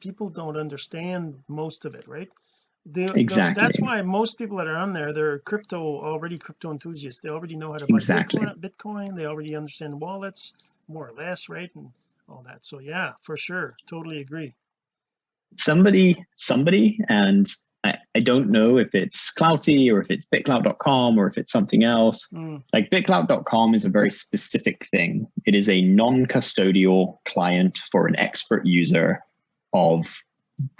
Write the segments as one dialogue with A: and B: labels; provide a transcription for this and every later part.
A: people don't understand most of it right? The,
B: exactly.
A: the, that's why most people that are on there they're crypto already crypto enthusiasts. They already know how to buy
B: exactly.
A: Bitcoin, Bitcoin. They already understand wallets more or less right and all that. So yeah for sure. Totally agree.
B: Somebody somebody and I, I don't know if it's Clouty or if it's bitclout.com or if it's something else.
A: Mm.
B: Like bitclout.com is a very specific thing. It is a non-custodial client for an expert user of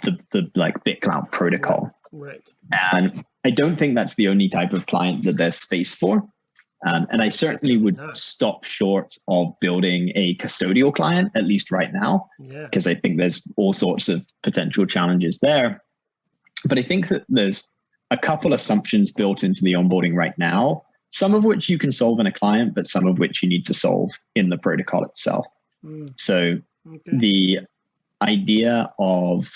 B: the, the like BitClout protocol.
A: right
B: And I don't think that's the only type of client that there's space for. Um, and I certainly would stop short of building a custodial client, at least right now
A: yeah
B: because I think there's all sorts of potential challenges there. But I think that there's a couple assumptions built into the onboarding right now, some of which you can solve in a client, but some of which you need to solve in the protocol itself.
A: Mm,
B: So
A: okay
B: the idea of,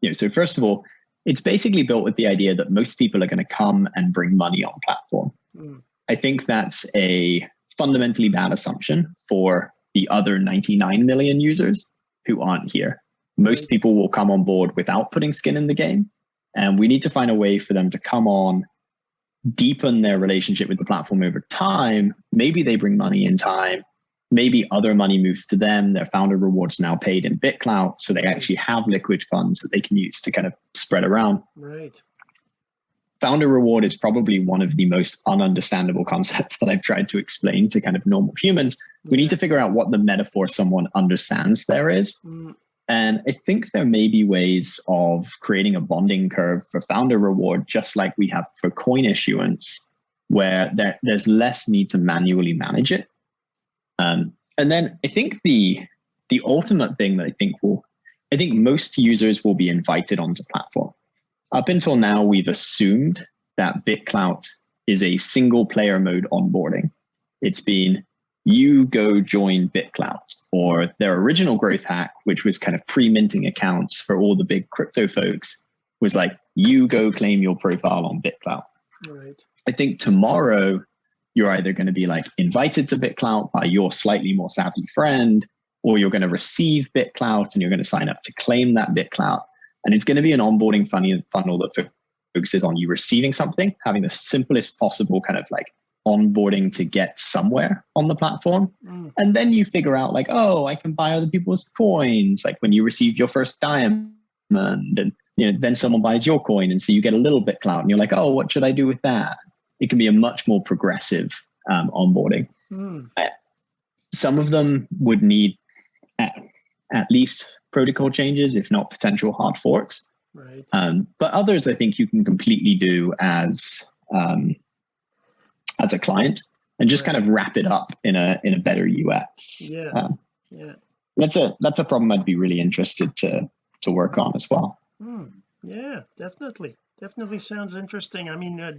B: you know, so first of all, it's basically built with the idea that most people are going to come and bring money on platform.
A: Mm,
B: I think that's a fundamentally bad assumption for the other 99 million users who aren't here. Most people will come on board without putting skin in the game. And we need to find a way for them to come on, deepen their relationship with the platform over time. Maybe they bring money in time. Maybe other money moves to them. Their founder rewards now paid in BitClout. So they actually have liquid funds that they can use to kind of spread around
A: right
B: founder reward is probably one of the most ununderstandable concepts that I've tried to explain to kind of normal humans. We need to figure out what the metaphor someone understands there is.
A: Mm,
B: And I think there may be ways of creating a bonding curve for founder reward, just like we have for coin issuance, where there, there's less need to manually manage it. Um, and then I think the the ultimate thing that I think will, I think most users will be invited onto platform. Up until now, we've assumed that BitClout is a single player mode onboarding. It's been you go join BitClout or their original growth hack, which was kind of pre-minting accounts for all the big crypto folks, was like you go claim your profile on BitClout.
A: right
B: I think tomorrow you're either going to be like invited to BitClout by your slightly more savvy friend, or you're going to receive BitClout and you're going to sign up to claim that BitClout. And it's going to be an onboarding funnel that focuses on you receiving something, having the simplest possible kind of like onboarding to get somewhere on the platform.
A: Mm,
B: And then you figure out like, oh, I can buy other people's coins. Like when you receive your first diamond and you know, then someone buys your coin. And so you get a little bit clout and you're like, oh, what should I do with that? It can be a much more progressive um, onboarding.
A: mm,
B: Some of them would need at, at least protocol changes, if not potential hard forks.
A: right
B: Um, but others, I think you can completely do as um, as a client and just kind of wrap it up in a in a better UX.
A: Yeah.
B: Um,
A: yeah
B: that's a that's a problem I'd be really interested to to work on as well.
A: Mm, yeah definitely definitely sounds interesting I mean uh,